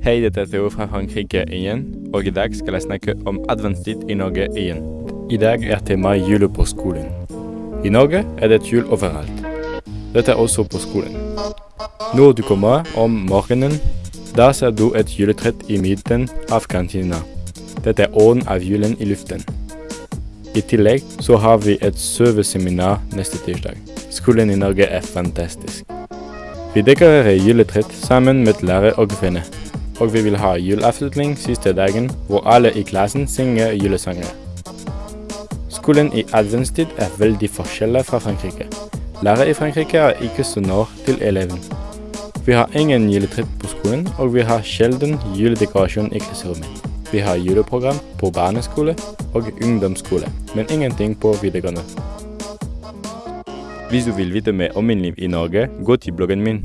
Hei, dette er Theo fra Frankrike igjen, og i dag skal jeg snakke om adventstid i Norge igjen. I dag er temaet jule på skolen. I Norge er det jul overalt. Dette er også på skolen. Når du kommer om morgenen, da ser du et juletrett i midten av kantina. Dette er ånden av julen i luften. I tillegg så har vi et søveseminar neste tirsdag. Skolen i Norge er fantastisk. Vi dekorerer juletreet sammen med lærer og venner. Og vi vil ha juleavslutning siste dagen, hvor alle i klassen synger julesanger. Skolen i adventstid er veldig forskjellig fra Frankrike. Lærere i Frankrike er ikke så nær til eleven. Vi har ingen juletre på skolen, og vi har sjelden juledekorasjon i klasserommet. Vi har juleprogram på barneskole og ungdomsskole, men ingenting på videregående. Hvis du vil vite mer om min liv i Norge, gå til bloggen min.